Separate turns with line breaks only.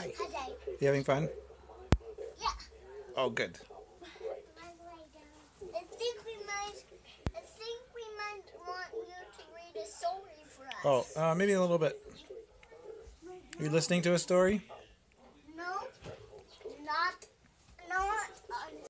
Hi.
Hi,
You having fun?
Yeah.
Oh, good.
I think we might. I think we might want you to read a story for us.
Oh, uh, maybe a little bit. Are you listening to a story?